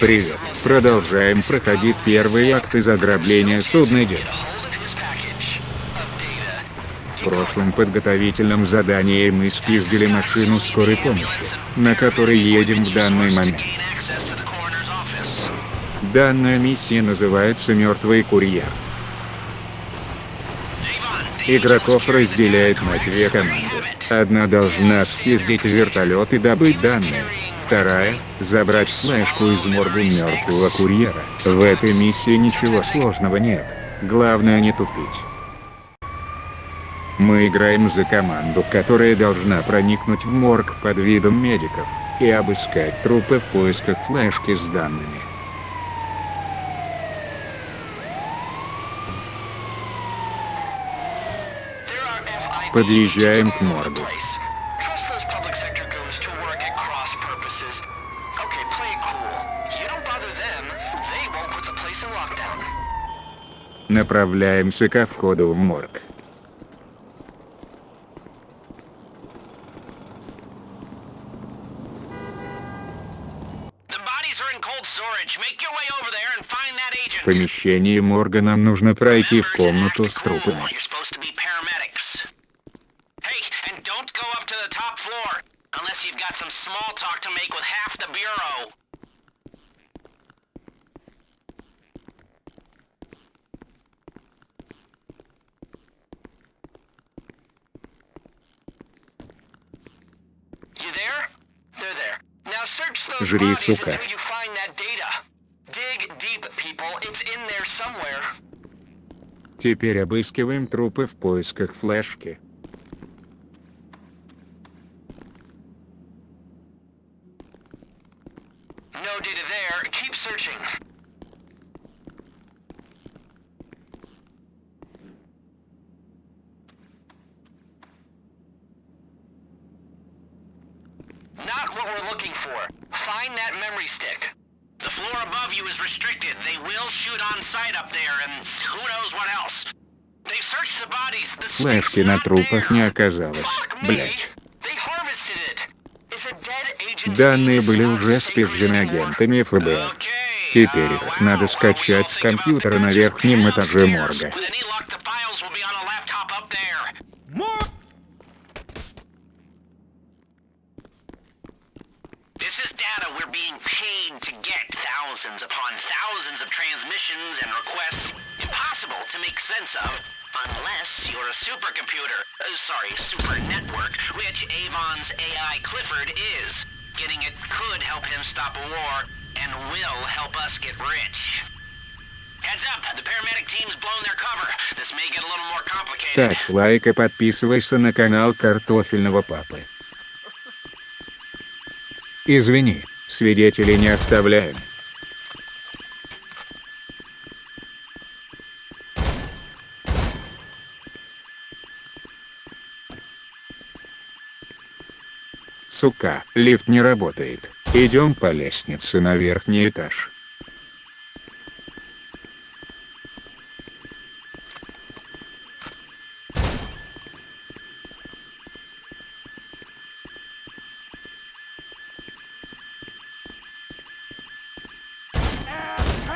Привет. Продолжаем проходить первый акт из ограбления судна. В прошлом подготовительном задании мы спиздили машину скорой помощи, на которой едем в данный момент. Данная миссия называется «Мертвый курьер». Игроков разделяет на две команды. Одна должна спиздить вертолет и добыть данные. Вторая – забрать флешку из морга мертвого курьера. В этой миссии ничего сложного нет. Главное не тупить. Мы играем за команду, которая должна проникнуть в морг под видом медиков и обыскать трупы в поисках флешки с данными. Подъезжаем к моргу. Направляемся ко входу в морг. В помещении морга нам нужно пройти в комнату с трупами. Unless you've got some small talk to make with half the bureau. Жри, сука. Теперь обыскиваем трупы в поисках флешки. For. Find that memory stick. The floor above you is restricted. They will shoot on sight up there, and who knows what else. They've searched the bodies. The Флешки на трупах не оказалось. Блять. Данные были уже спизжены агентами ФБР. Теперь их надо скачать с компьютера на верхнем этаже морга. paid to get. Thousands upon thousands of transmissions and requests. Impossible to make sense of. Unless you're a supercomputer. Uh, sorry, super network, which Avon's AI Clifford is. Getting it could help him stop a war, and will help us get rich. Heads up, the paramedic team's blown their cover. This may get a little more complicated. Ставь лайк и подписывайся на канал Картофельного Папы. Извини, Свидетелей не оставляем. Сука, лифт не работает. Идем по лестнице на верхний этаж.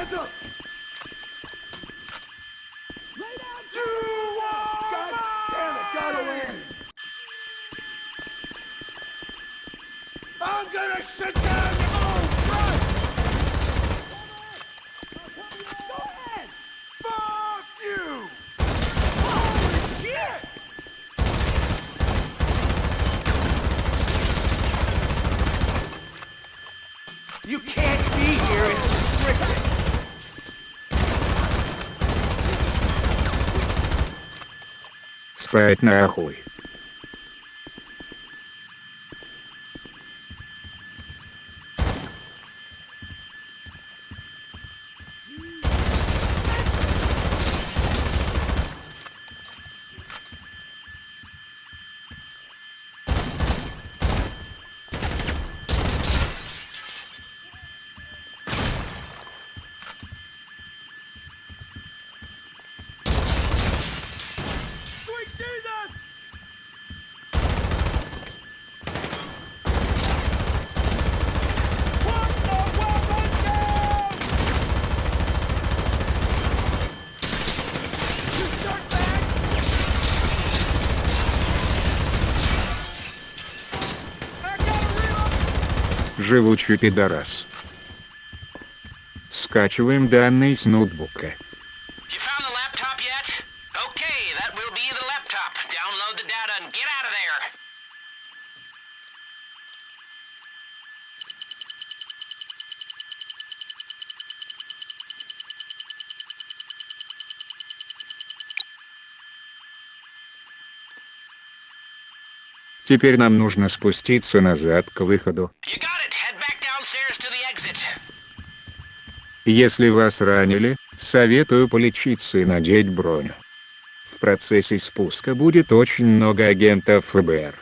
hands up! Lay down! You are God damn it, got away! I'm gonna shit Спать нахуй. Живучий пидорас. Скачиваем данные с ноутбука. Теперь нам нужно спуститься назад к выходу. You got Если вас ранили, советую полечиться и надеть броню. В процессе спуска будет очень много агентов ФБР.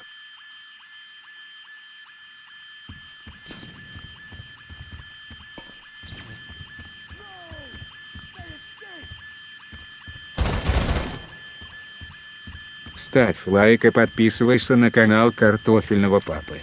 Ставь лайк и подписывайся на канал Картофельного Папы.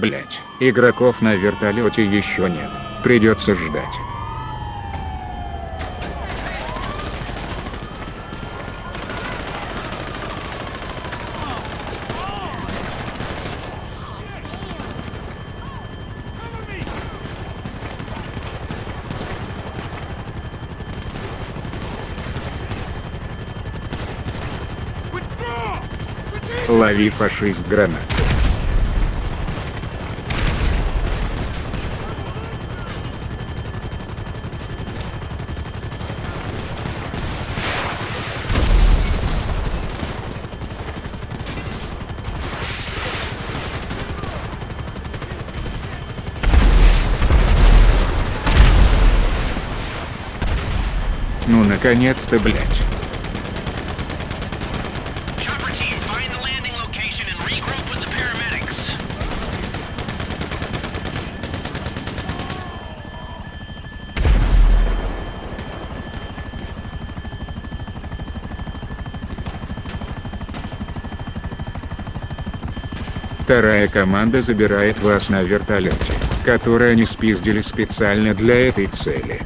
Блять, игроков на вертолете еще нет. Придется ждать. Лови фашист гранат. Ну наконец-то, блять. Chopper team, find the landing location and regroup with the paramedics. Вторая команда забирает вас на вертолете, который они спиздили специально для этой цели.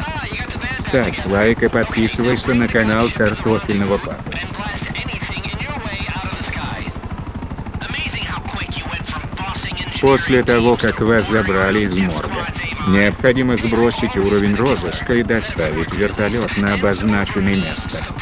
Ah, you got the band back Ставь лайк и подписывайся на канал Картофельного Папы. После того, как вас забрали из морга, необходимо сбросить уровень розыска и доставить вертолет на обозначенное место.